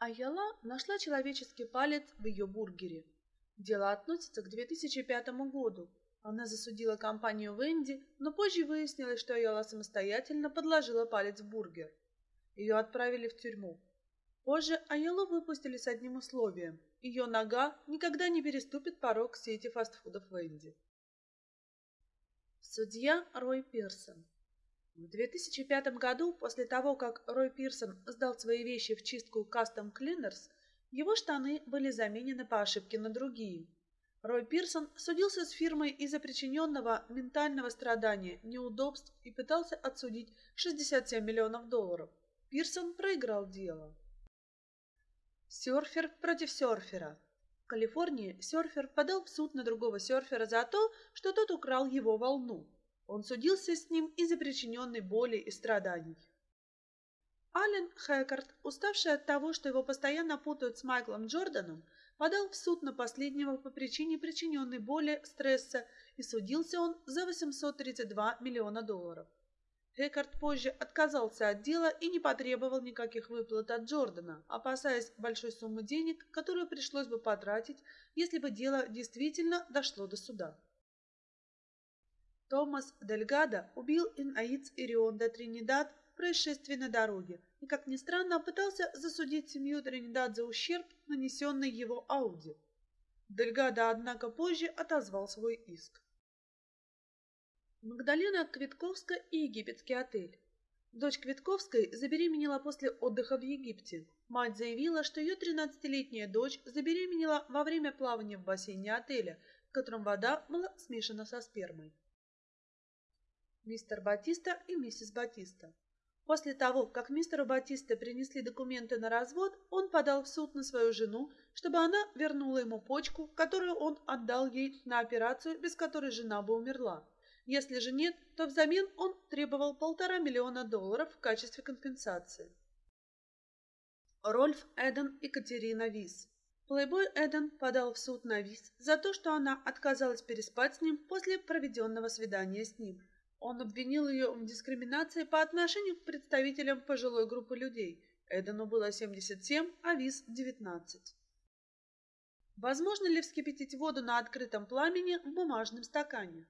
Айяла нашла человеческий палец в ее бургере. Дело относится к 2005 году. Она засудила компанию Венди, но позже выяснилось, что Айяла самостоятельно подложила палец в бургер. Ее отправили в тюрьму. Позже Айялу выпустили с одним условием. Ее нога никогда не переступит порог сети фастфудов Венди. Судья Рой Пирсон в 2005 году, после того, как Рой Пирсон сдал свои вещи в чистку Custom Cleaners, его штаны были заменены по ошибке на другие. Рой Пирсон судился с фирмой из-за причиненного ментального страдания, неудобств и пытался отсудить 67 миллионов долларов. Пирсон проиграл дело. Серфер против серфера. В Калифорнии серфер подал в суд на другого серфера за то, что тот украл его волну. Он судился с ним из-за причиненной боли и страданий. Ален Хэккард, уставший от того, что его постоянно путают с Майклом Джорданом, подал в суд на последнего по причине причиненной боли, стресса, и судился он за 832 миллиона долларов. Хэккард позже отказался от дела и не потребовал никаких выплат от Джордана, опасаясь большой суммы денег, которую пришлось бы потратить, если бы дело действительно дошло до суда. Томас Дельгадо убил Инаиц Ирион де Тринидад в происшествии на дороге и, как ни странно, пытался засудить семью Тринидад за ущерб, нанесенный его Ауди. Дельгадо, однако, позже отозвал свой иск. Магдалена Квитковская и египетский отель. Дочь Квитковской забеременела после отдыха в Египте. Мать заявила, что ее 13-летняя дочь забеременела во время плавания в бассейне отеля, в котором вода была смешана со спермой мистер Батиста и миссис Батиста. После того, как мистеру Батиста принесли документы на развод, он подал в суд на свою жену, чтобы она вернула ему почку, которую он отдал ей на операцию, без которой жена бы умерла. Если же нет, то взамен он требовал полтора миллиона долларов в качестве компенсации. Рольф Эден и Катерина Вис Плейбой Эден подал в суд на Вис за то, что она отказалась переспать с ним после проведенного свидания с ним. Он обвинил ее в дискриминации по отношению к представителям пожилой группы людей. Эдену было 77, а Виз – 19. Возможно ли вскипятить воду на открытом пламени в бумажном стакане?